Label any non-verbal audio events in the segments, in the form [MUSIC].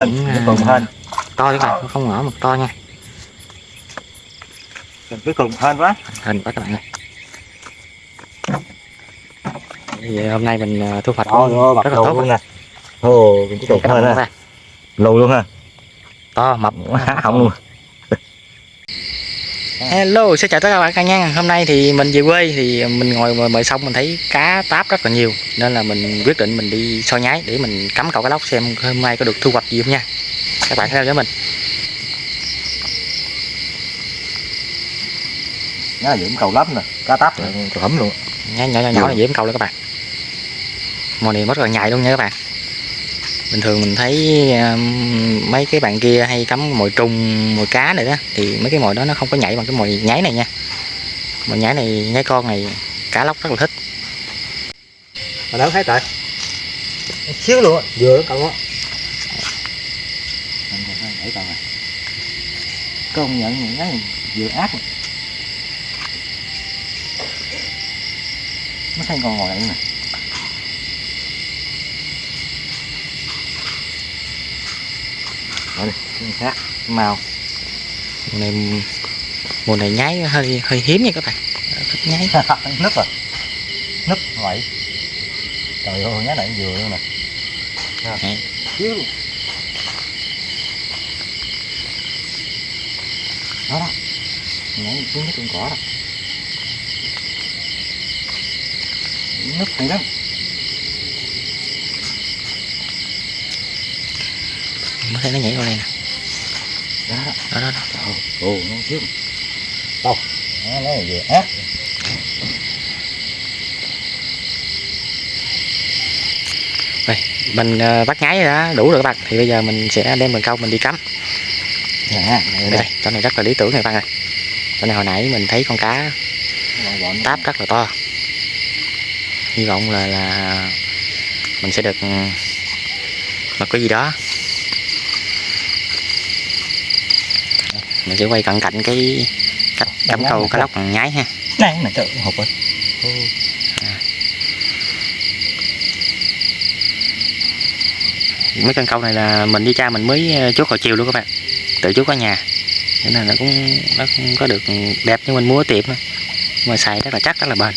Nó còn hên to các bạn không nhỏ mà to nha. Mình cuối cùng hên quá. Hình quá các bạn ơi. Vậy hôm nay mình ờ, thu hoạch rất là tốt luôn nè. Ồ, tục các hên bạn. ha. Lù luôn ha. To mập. Há họng luôn hello xin chào tất cả các bạn nha hôm nay thì mình về quê thì mình ngồi ngoài bờ sông mình thấy cá táp rất là nhiều nên là mình quyết định mình đi soi nhái để mình cắm cậu cá lóc xem hôm nay có được thu hoạch gì không nha. Các bạn theo dõi mình. Là dưỡng cầu lắm nè Cá táp hẩm luôn. Nhỏ nhỏ nhỏ, nhỏ là dễ câu luôn các bạn. Mồi này rất là nhạy luôn nha các bạn bình thường mình thấy um, mấy cái bạn kia hay cắm mồi trùng mồi cá này đó thì mấy cái mồi đó nó không có nhảy bằng cái mồi nháy này nha. Mồi nháy này nháy con này cá lóc rất là thích. Mà đâu thấy tại Xíu luôn á Vừa đó cậu á. Công nhận những cái vừa ác. Nó thấy con ngồi đây nè Cái khác cái màu mùa này mùa này nháy hơi hơi hiếm nha các bạn. Thích nháy. [LAUGHS] Nứt rồi. Nứt vậy. Trời ơi nhá này vừa luôn nè. Đấy. Đó đó. Nhảy xuống con cỏ đó. Nứt hay lắm mới thấy nó nhảy qua đây nè. Đó. Đó đó đó, ồ nó xíu đâu nó nó vừa ác. Mình ờ, bắt nháy đã đủ rồi các bạn. Thì bây giờ mình sẽ đem cần câu mình đi cắm. Nè đây, đây chỗ này rất là lý tưởng này các bạn ơi chỗ này hồi nãy mình thấy con cá táp rất là to. Hy vọng là là mình sẽ được ừ, một cái gì đó mình sẽ quay cận cạnh cái cách cắm câu cá lóc bằng nhái ha. Này trời ơi, hụt rồi mấy con câu này là mình đi cha mình mới ờ, chốt hồi chiều luôn các bạn. Tự chốt ở nhà. Nên nó cũng nó không có được đẹp như mình mua ở tiệm thôi. mà xài rất là chắc rất là bền.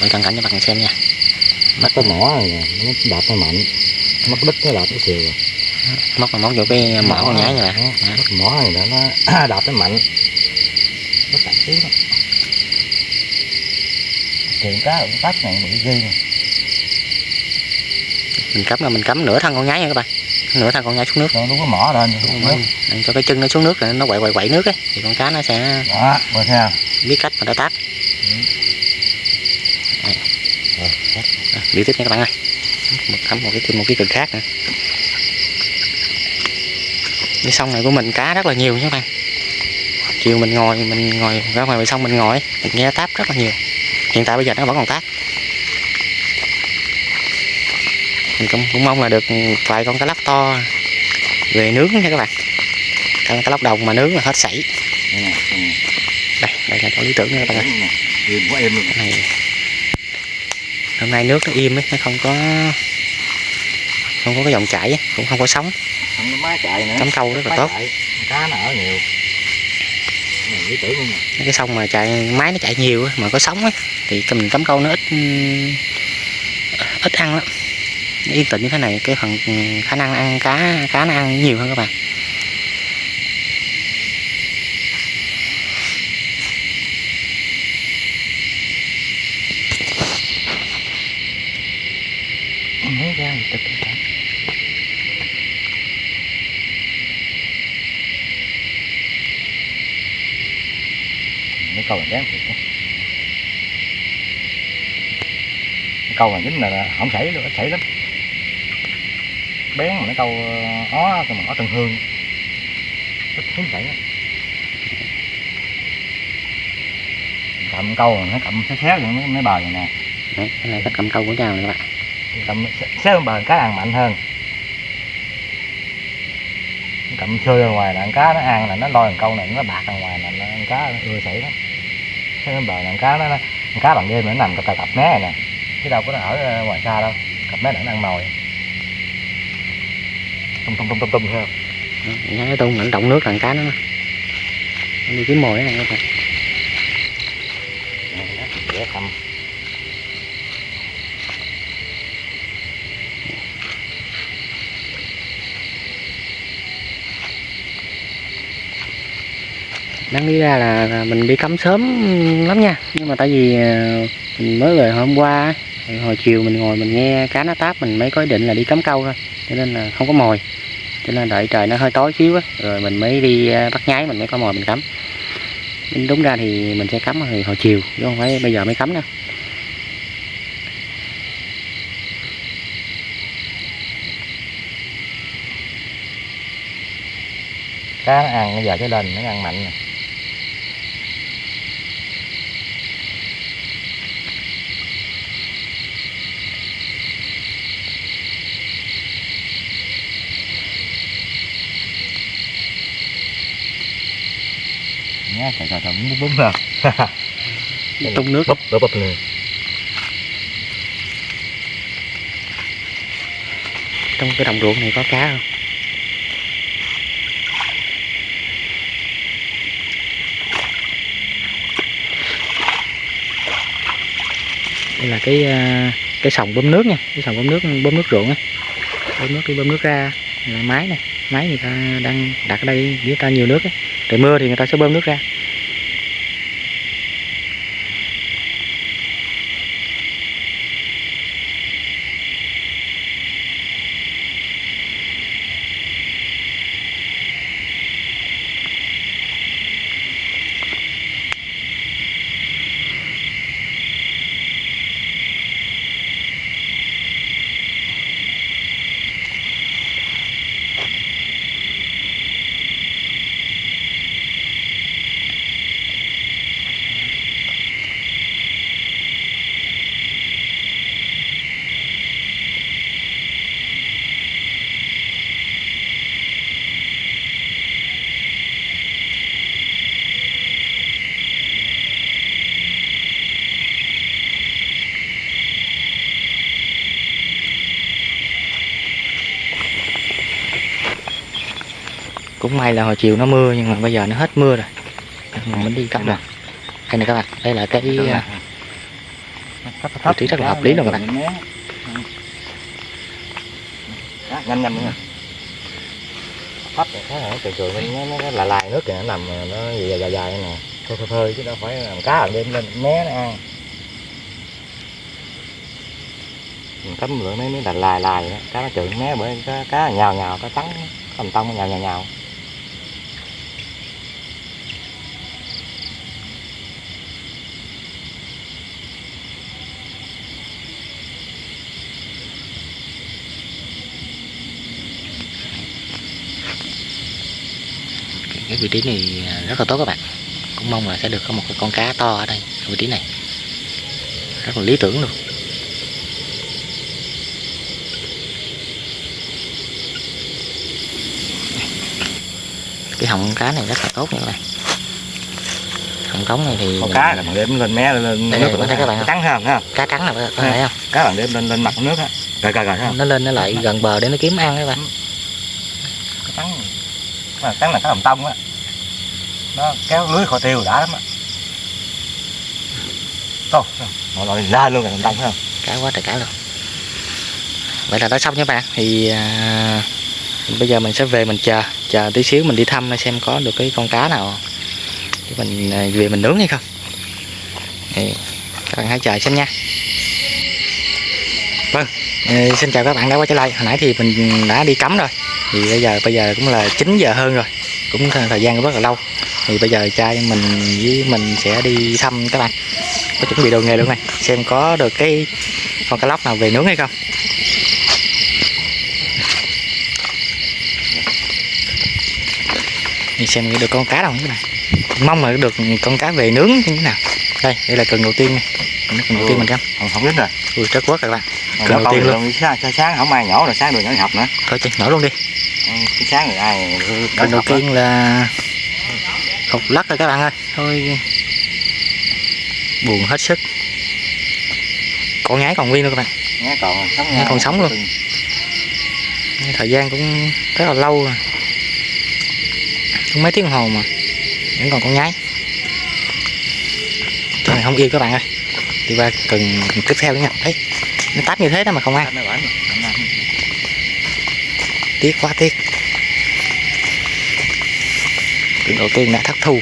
Quay cận cảnh cho bạn xem nha nó có mỏ rồi nè nó đạp nó mạnh. Mất đứt nó đạp nó xìu rồi. Mà móc vô cái mỏ con nhái Đó. mất mỏ này nó nó [CLEARS THROAT] đạp nó mạnh. Nó chặt xíu đó. Chuyện cá cũng tắt này bị ghi nè. Mình cắm là mình cắm nửa thân con nhái nha các bạn nửa thân con nhái xuống nước. Nó đúng có mỏ lên. Để cho cái chân nó xuống nước nó quậy quậy quậy nước ấy thì con cá nó sẽ đó biết cách mà nó táp rồi Đi tiếp nha các bạn ơi. Một cắm một cái thêm một cái cần khác nữa. Cái sông này của mình cá rất là nhiều nha các bạn. Chiều mình ngồi mình ngồi ra ngoài bờ sông mình ngồi mình nghe táp rất là nhiều. Hiện tại bây giờ nó vẫn còn táp. Mình cũng, cũng mong là được vài con cá lóc to về nướng nha các bạn. Con cá lóc đồng mà nướng là hết sảy. Đây đây là chỗ lý tưởng nha các bạn ơi. Này hôm nay nước nó im ấy nó không có không có cái dòng chảy cũng không có sóng. Cắm câu rất là tốt. chạy. cá nó ở nhiều. Cái sông mà chạy máy nó chạy nhiều á, mà có sóng ấy thì mình cắm câu nó ít ít ăn lắm. Nó yên tĩnh như thế này cái phần khả năng ăn cá cá nó ăn nhiều hơn các bạn mới ra thì tức cả mấy câu này đáng thiệt câu này chính là là không xảy được xảy lắm. Bén mà nó câu ờ, ó cái mà ó tân hương. Rất hiếm xảy lắm. Cầm câu mà nó cầm xéo xéo vậy mấy, mấy bờ này nè. Đấy, cái này cách cầm câu của nhau này các bạn. Cầm lên bờ cá ăn mạnh hơn. Cầm chơi ra ngoài là ăn cá nó ăn là nó lôi thằng câu này nó bạc ra ngoài là nó ăn cá nó ưa sảy lắm xéo bờ là cá nó, nó cá bằng đêm nó nằm cặp cặp mé này nè. Chứ đâu có nó ở ờ, ngoài xa đâu. Cặp mé nó ăn mồi tung tung tung tung tung không? Cái tung nó động nước thằng cá nó nó đi kiếm mồi này các bạn dễ thăm đáng lý ra là, là mình đi cắm sớm lắm nha. Nhưng mà tại vì ờ, mình mới về hôm qua hồi chiều mình ngồi mình nghe cá nó táp mình mới có ý định là đi cắm câu thôi. Cho nên là không có mồi. Cho nên đợi trời nó hơi tối xíu á rồi mình mới đi ờ, bắt nháy mình mới có mồi mình cắm. Đúng ra thì mình sẽ cắm hồi, hồi chiều chứ không phải bây giờ mới cắm đâu. Cá nó ăn bây giờ cái lên nó ăn mạnh nè. Nhá trời trời trời bún bún nè tung nước. Búp búp búp nè. Trong cái đồng ruộng này có cá không? Đây là cái ờ, cái sòng bơm nước nha cái sòng bơm nước bơm nước ruộng á. Bơm nước đi bơm nước ra là máy này máy người ta đang đặt ở đây dưới ta nhiều nước á trời mưa thì người ta sẽ bơm nước ra. Cũng may là hồi chiều nó mưa nhưng mà bây giờ nó hết mưa rồi. Mình mới đi cắm rồi đây này các bạn đây là cái à, vị trí rất là hợp lý luôn các bạn. Nhanh nhanh nữa thấp này trời trời nó, nó, nó là lài nước kìa nó nằm nó dài dài dài nè. Thôi thôi thôi chứ đâu phải làm cá ở đêm lên mé nó ăn. Mình cấm lượng mấy là lài lài đó. cá nó trượt mé bởi cá, cá nhào nhào cá trắng cầm tông nhào nhào nhào vị trí này rất là tốt các bạn. Cũng mong là sẽ được có một con cá to ở đây ở vị trí này. Rất là lý tưởng luôn. Cái họng cá này rất là tốt nha các bạn. Họng cống này thì con cá là bằng đêm lên mé lên lên Đây, nước rồi thấy các bạn trắng ha ha cá trắng là bạn thấy không? cá bằng đêm lên lên mặt nước á. Rồi rồi rồi nó lên nó lại gần bờ để nó kiếm ăn các bạn. Cá trắng mà trắng là cá hồng tông á nó kéo lưới kho tiêu đã lắm á. Ô, mọi loại la luôn tông phải không? Cá quá trời cá luôn. Vậy là đã xong nha bạn. Thì à, bây giờ mình sẽ về mình chờ chờ tí xíu mình đi thăm xem có được cái con cá nào để mình à, về mình nướng hay không. Thì các bạn hãy chờ xem nha. Vâng. Ờ, xin chào các bạn đã quay trở lại. Hồi nãy thì mình đã đi cắm rồi. Thì bây giờ bây giờ cũng là 9 giờ hơn rồi. Cũng thời thời gian cũng rất là lâu thì bây giờ cha mình với mình sẽ đi thăm các bạn. Có chuẩn bị đồ nghề luôn này. Xem có được cái con cá lóc nào về nướng hay không. Đi xem được con cá đâu các bạn. Mong là được con cá về nướng như thế nào. Đây đây là cần đầu tiên này. Cần đầu tiên mình cắm không không dính rồi. Ui rất quá các bạn. Còn Lần đầu tiên luôn. sáng, sáng, sáng không ai nhỏ rồi sáng đường nhỏ học nữa. Thôi chị nhỏ luôn đi. Ừ, sáng rồi ai cần đầu tiên là hột lắc rồi các bạn ơi. Thôi. Buồn hết sức. Con nhái còn nguyên nữa các bạn. Nhá còn sống Nhá còn sống luôn. thời gian cũng rất là lâu rồi. Cũng mấy tiếng hồ mà. Vẫn còn con nhái. Trời này không yêu các bạn ơi. Đi qua cần tiếp theo nữa nha. Đấy. Nó táp như thế đó mà không ăn. tiếc quá tiếc Trứng đầu tiên đã thất thu.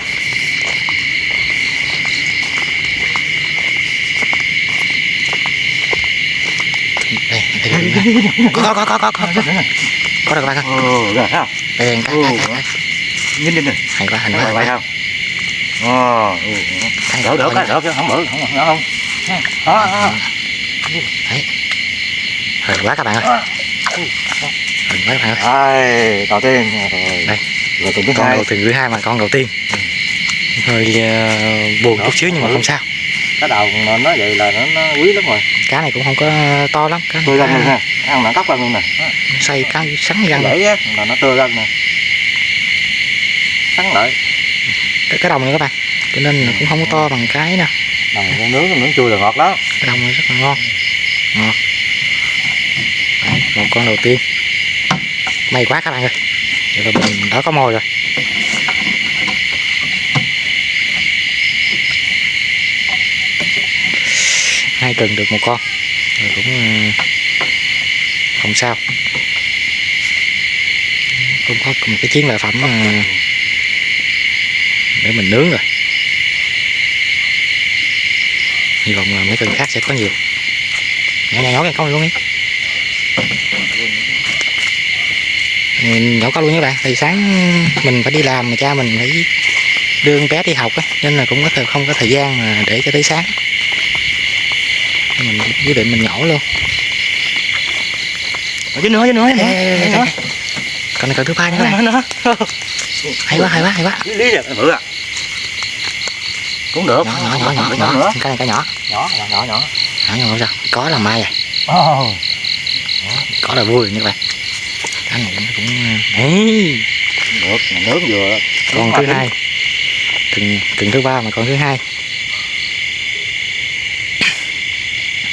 Đây, đây, đây, đây. Có, có, có, có, có, có Có được các không? Ừ, được không? Đây, đây, đây, đây Nhìn nhìn này Hay quá, hay quá. Hay không? Ờ, đỡ, đỡ, cái, đỡ, không bự, không, không. Đó, Đấy. Hay quá các bạn ơi. Hay quá các bạn ơi. Đầu tiên. Đây. Rồi tuần thứ con hai. đầu tiên thứ hai mà con đầu tiên hơi ờ, buồn chút xíu nhưng mà không sao Cái đầu nó vậy là nó, nó quý lắm rồi. cá này cũng không có to lắm cá Tươi răng luôn cá ha. Ăn nó cóc răng luôn nè. Đó, xoay cá sắn răng Vậy á là nó tươi răng nè. Sắn lại. cái, cái đồng này các bạn cho nên là cũng không có to bằng cái Đầu nó nướng nướng chua là ngọt lắm. cái đồng này rất là ngon ngọt Đấy, một con đầu tiên may quá các bạn ơi là mình đã có mồi rồi. Hai cần được một con. Rồi cũng ờ, không sao. Cũng có một cái chiến lợi phẩm ờ, để mình nướng rồi. Hy vọng là mấy cần khác sẽ có nhiều. Nhỏ nhỏ nhỏ cái con luôn ấy. Ừ, nhỏ con luôn nha các bạn thì sáng mình phải đi làm mà cha mình phải đưa con bé đi học á nên là cũng có thời không có thời gian mà để cho tới sáng. Mình quyết định mình nhổ luôn. Ở dưới nữa, dưới nữa, ê, ê, ê, ê. con này cần thứ ba nha các bạn Nữa, nữa. hay quá hay quá hay quá. Lý vậy, bự à. Cũng được. nhỏ nhỏ nhỏ nhỏ Nhỏ cái này cái nhỏ. Nhỏ, nhỏ, nhỏ, nhỏ. nhỏ nhỏ không sao. Có là mai à. Ồ. có là vui rồi nha nó cũng ấy Được, mà nướng vừa. con thứ hai. Từng từng thứ ba mà con thứ hai.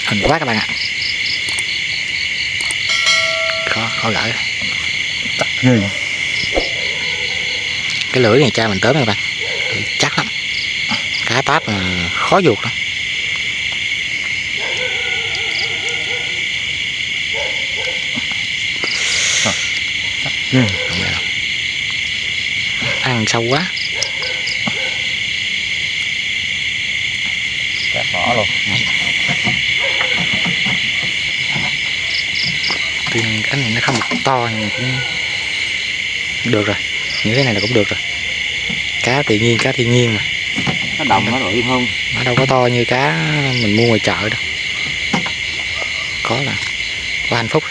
Hình quá các bạn ạ. Khó khó gỡ. Ghê. cái lưỡi này cha mình tới các bạn. Lưỡi chắc lắm. Cá táp là khó ruột lắm Không đâu. ăn sâu quá Cắt bỏ luôn. tuy nhiên cái này nó không được to nhưng cũng được rồi như thế này là cũng được rồi cá tự nhiên cá thiên nhiên mà Cái đồng nó rồi hơn. nó đâu có to như cá mình mua ngoài chợ đâu có là có hạnh phúc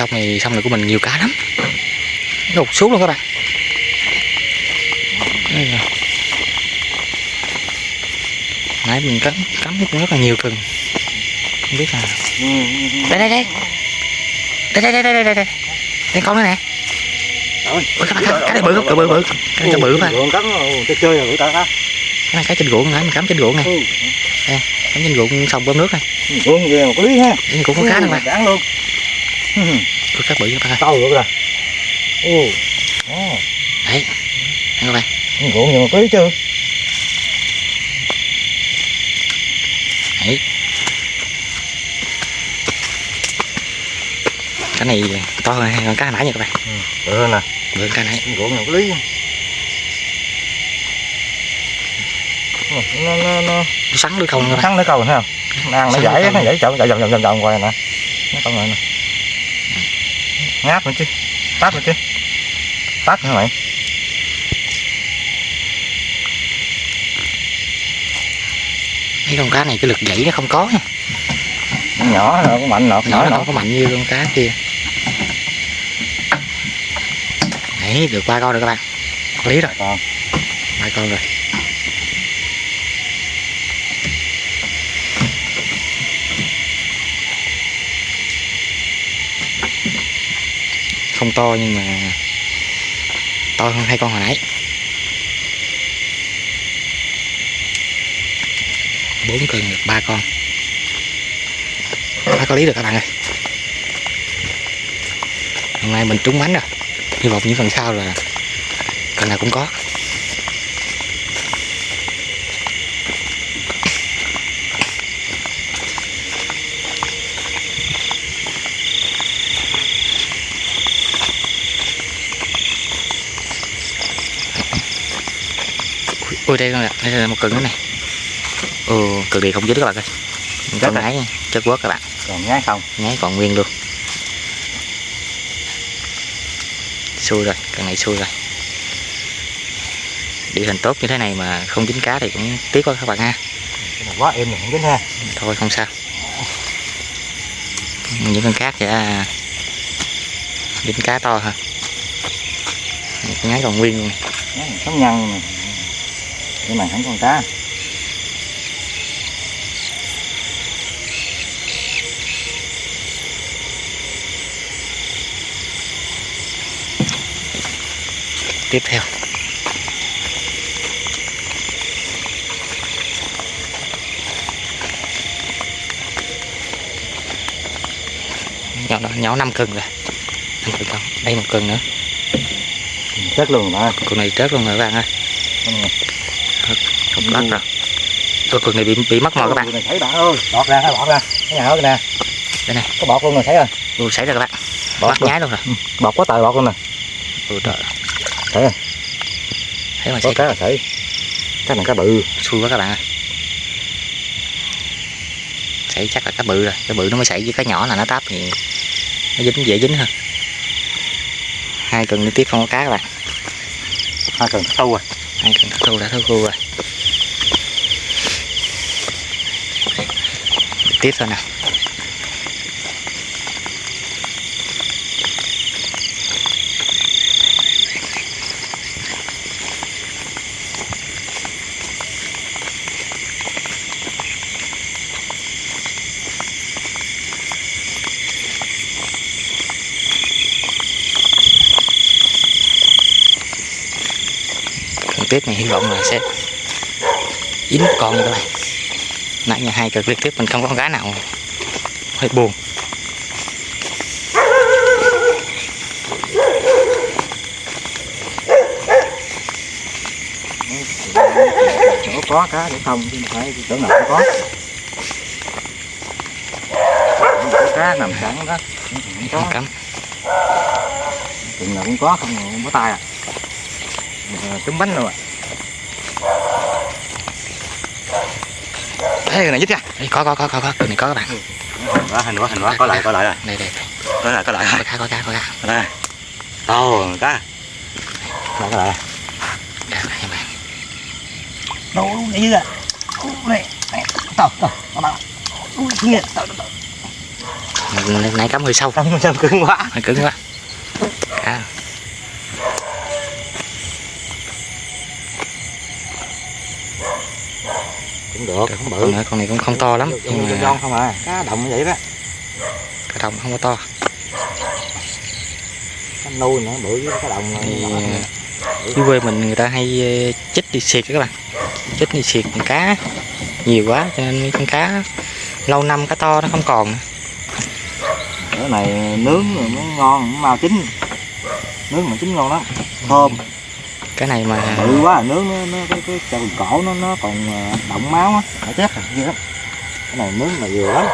xong này xong này của mình nhiều cá lắm. Ụt xuống luôn các bạn. Đây nãy mình cắm cắm rất là nhiều cần không biết là đây đây đây. Đây đây đây đây đây đây. Đây đây con nữa nè. Ôi, các bạn cái, cái này bự không bự bự bự. Cái này cho bự mà cắn nó chơi chơi rồi ta ta. cái này cái trên ruộng nãy mình cắm trên ruộng này Ừ. cắm trên ruộng xong bơm nước này. Ruộng về một lý ha. Đây cũng có cá nữa mà. Cắn luôn. [LAUGHS] Ừ, có cá bự các bạn ơi Sâu rồi kìa. Ồ. Ồ. đấy Đây các bạn Ruộng một cái lý chưa? đấy cái này to hơn hơn cá nãy nha các bạn Bự hơn nè. bự hơn cá nãy Ruộng một cái lý. Nó nó nó nó sắn không các bạn sắn lấy câu thấy không? Nó ăn nó lấy nó câu. giải chậm chậm chậm chậm hoài nè. Nó câu này nè. Ngáp nữa chứ. Tát nữa chứ. Tát nữa mày. mấy con cá này cái lực dãy nó không có nha. Nó nhỏ nó có mạnh nọ, nhỏ nó có mạnh như con cá kia. Đấy được ba con rồi các bạn. Lý rồi. Ba con rồi không to nhưng mà to hơn hai con hồi nãy. Bốn cân được ba con. Ba có lý được các bạn ơi. Hôm nay mình trúng bánh rồi. Hy vọng những phần sau là phần nào cũng có. Ui đây con nè đây là một cân nữa này. Ừ cực kỳ không dính các bạn ơi. Con ngáy chất quất các bạn. Còn nhái không? Nháy còn nguyên luôn. Xui rồi cần này xui rồi. Địa hình tốt như thế này mà không dính cá thì cũng tiếc quá các bạn ha. Quá êm không dính ha. Thôi không sao. Những con khác chả dính cá to ha nháy còn nguyên luôn. Nhái này sống nhăn cái này không còn cá. Tiếp theo. Nhỏ đó nhỏ 5 cân rồi. Năm cân đây một cân nữa. Chết luôn rồi con này chết luôn rồi các bạn ơi Con này. không lắc rồi. Con con này bị bị mất mồi các bạn. Này thấy bạn ơi bọt ra bọt ra. Cái nhà kìa nè. Đây này có bọt luôn rồi thấy rồi. Ui xảy ra các bạn. Bọt bắt luôn. nhái luôn rồi. Bọt quá trời bọt luôn nè. Ui trời. Thấy rồi. Thấy mà có cá là thấy cái này cá bự. Xui quá các bạn ơi. Xảy chắc là cá bự rồi. Cái bự nó mới xảy với cái nhỏ là nó táp thì nó dính dễ dính hơn. Hai cần liên tiếp không có cá các bạn. Hai cần sâu rồi hai cần thất thu đã thất thu rồi. Tiếp thôi nào. Tiếp này hy vọng là sẽ dính con các bạn nãy nhà hai liên tiếp mình không có con cá nào hơi buồn. Chỗ có cá để không chứ phải chỗ nào cũng có. Cá nằm sẵn đó. Không có cắm. Chừng nào cũng có không không có tay à Ờ, trứng bánh luôn à Ê, cái này dít nha. Ê, có có có có có. Cái này có các bạn. Quá hình quá hình quá. Có lại có lại rồi. Đây đây đây. Có lại có lại có cá có cá có cá to cá có lại có lại. Đây, đây, các bạn. Đâu này à? Này to to ui kia to to nãy, cắm hơi sâu to sao cứng quá. Hơi cứng quá. Cá được không con, bự này, con này cũng không to lắm nhưng nhưng mà không à. Cá đồng như vậy đó. cá đồng không có to. Cá nuôi nữa bự với cá đồng dưới quê mình người ta hay ờ, chích đi xiệt các bạn. Chích đi xiệt con cá nhiều quá cho nên mấy con cá lâu năm cá to nó không còn cái này nướng rồi mới ngon mới mau chín. Nướng mà chín ngon lắm. Thơm cái này mà bự quá nướng nó, nó cái cái chân cổ nó nó còn à, động máu á. Phải chết rồi gì lắm. Cái này nướng là vừa lắm.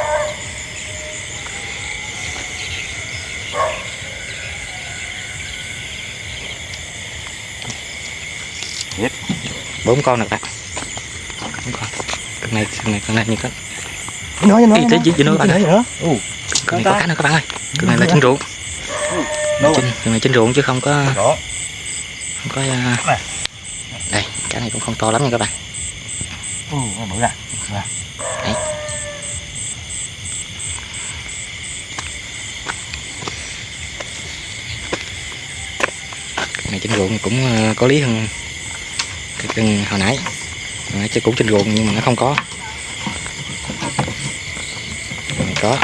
Bốn con được bốn con. Này con này con này như con nữa Ý, tí- tí- tí nữa bạn ơi. nữa ừ. con này có cá nữa các bạn ơi. Con này là chân ruộng. Đâu? Chân con này chân ruộng chứ không có đó có Này. đây cái này cũng không to lắm nha các bạn. Ừ bự ra. Con này chân ruộng cũng ờ, có lý hơn cái chân hồi nãy. Hồi nãy chứ cũng chân ruộng nhưng mà nó không có. Này có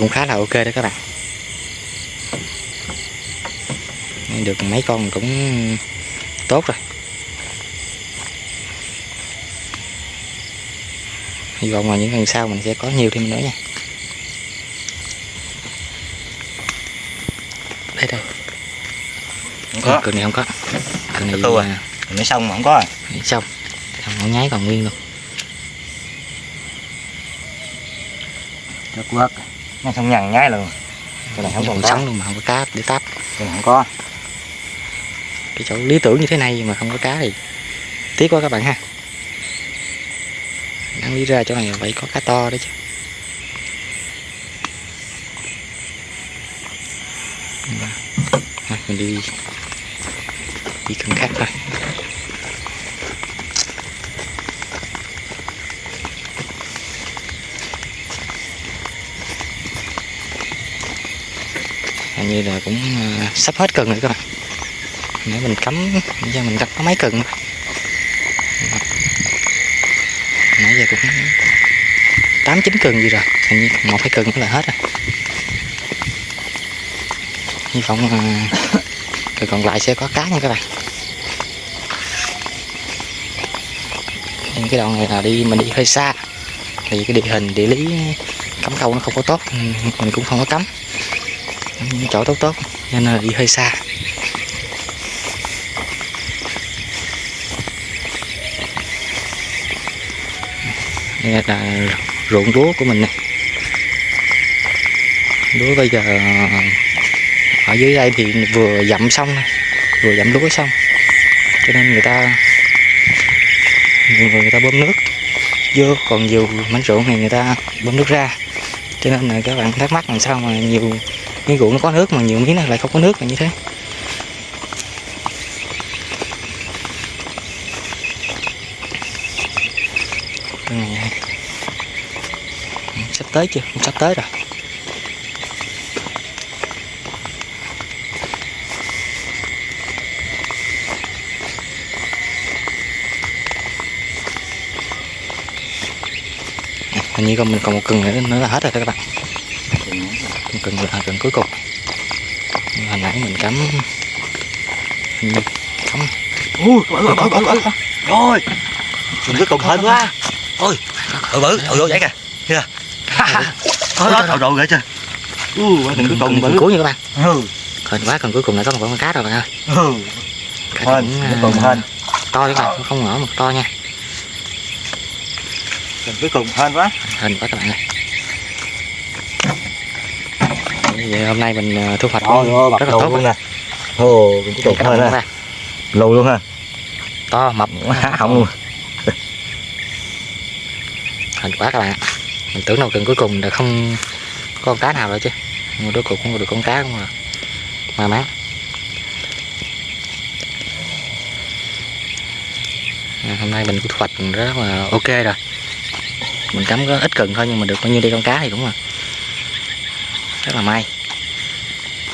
cũng khá là ok đấy các bạn. Được mấy con cũng tốt rồi. Hy vọng là những lần sau mình sẽ có nhiều thêm nữa nha. Đây đây. Không có. Cường này không có. Cường này từ à? mới xong mà không có à? Xong. Nó nháy còn nguyên luôn. Được quất Nó xong nhằn nhái luôn. Cái này không còn sống luôn mà không có cá để táp. Cái này không có. Cái chỗ lý tưởng như thế này mà không có cá thì tiếc quá các bạn ha. Đáng lý ra chỗ này phải có cá to đấy chứ. Mình đi đi cần khác thôi hình như là cũng ờ, sắp hết cần rồi các bạn. Để mình cắm nãy giờ mình gặp có mấy cần nãy giờ cũng tám, chín cần gì rồi, hình như một, hai cần cũng là hết rồi. Hy vọng ờ, là cần còn lại sẽ có cá nha các bạn. Nhưng cái đoạn này là đi, mình đi hơi xa. Thì cái địa hình, địa lý, cắm câu nó không có tốt ừ, mình cũng không có cắm chỗ tốt tốt nên là đi hơi xa. Đây là ruộng lúa của mình nè. Lúa bây giờ, ở dưới đây thì vừa dặm xong vừa dặm lúa xong. Cho nên người ta người người ta bơm nước vô, còn nhiều mảnh ruộng thì người ta bơm nước ra. Cho nên là các bạn thắc mắc làm sao mà nhiều miếng ruộng nó có nước mà nhiều miếng này lại không có nước là như thế. Ừ, sắp tới chưa? Sắp tới rồi. Ừ, hình như còn mình còn một cần nữa, nữa là hết rồi các bạn cần là cần cuối cùng. Hồi nãy mình cắm. Cắm. Ui, bự. Rồi. Mình cứ cùng hên quá Ôi, bự bự, ôi ôi vậy kìa. Kìa Thôi rồi rồi chưa Ui, đừng cứ cùng bự. cuối nha các bạn. Ừ, hên quá cần cuối cùng là có một con cá rồi bạn ơi. Ừ. Hên, cứ à, cùng hên. to các bạn không ngỡ mà to nha. Đừng cứ cùng hên quá. Hên quá các bạn ơi Vậy hôm nay mình à, thu hoạch rồi, rất là tốt luôn nè. Ồ, mình cứ cùng Các bạn hên các ha bạn. Lù luôn ha. To mập. Há họng luôn. [LAUGHS] Hên quá các bạn. Mình tưởng đâu cần cuối cùng là không có con cá nào rồi chứ. Nhưng mà cuối cùng cũng được con cá cũng là may mắn. À, hôm nay mình cũng thu hoạch rất là ok rồi. Mình cắm có ít cần thôi nhưng mà được bao nhiêu đây con cá thì cũng là rất là may.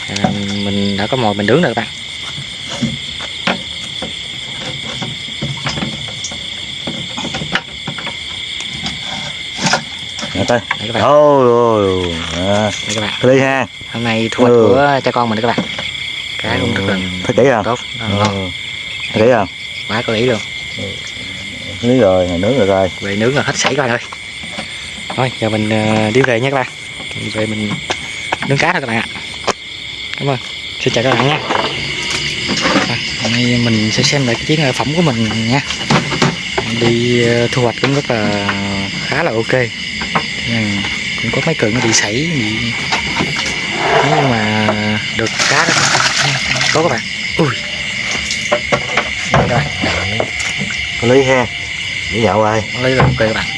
À, mình đã có mồi mình nướng rồi các bạn. Đây các bạn. Ôi, à, các bạn. Ly ha. Hôm nay thu hoạch Ừ. của cha con mình các bạn. Cá cũng rất là kỹ không? tốt. Rất là ngon. Ừ. Kỹ không? quá có ý luôn. Lý rồi, nướng rồi rồi. Về nướng là hết sảy các bạn ơi. Thôi giờ mình ờ, đi về nha các bạn. Về mình nướng cá thôi các bạn ạ. Cảm ơn. Xin chào các bạn nha. Rồi, hôm nay mình sẽ xem lại cái chiến lợi phẩm của mình nha. Đi ờ, thu hoạch cũng rất là khá là ok. Cũng có mấy nó bị sảy bị nhưng mà được cá đó. Có các bạn. Ui. Đây rồi. Ly ha. Lý nhậu rồi lấy là ok các bạn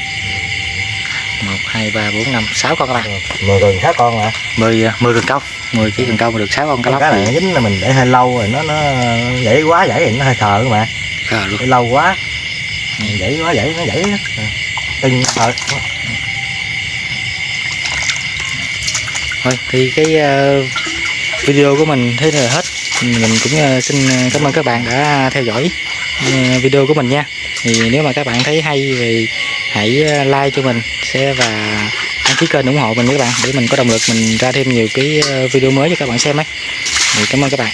hai ba bốn năm sáu con các bạn. Mười gần sáu con mà mười à, mười cần câu mười chỉ cần câu mà được sáu con cá lóc Cái này nó dính là mình để hơi lâu rồi Nó nó dãy quá dãy thì nó hơi thờ mà à, luôn. Để lâu quá. Dãy quá dãy nó dãy á. Từng thờ thôi thì cái ờ, video của mình thế là hết. Mình cũng ờ, xin ờ, cảm ơn các bạn đã theo dõi ờ, video của mình nha. Thì nếu mà các bạn thấy hay thì hãy like cho mình share và đăng ký kênh ủng hộ mình các bạn, để mình có động lực mình ra thêm nhiều cái ờ, video mới cho các bạn xem ấy. Thì cảm ơn các bạn.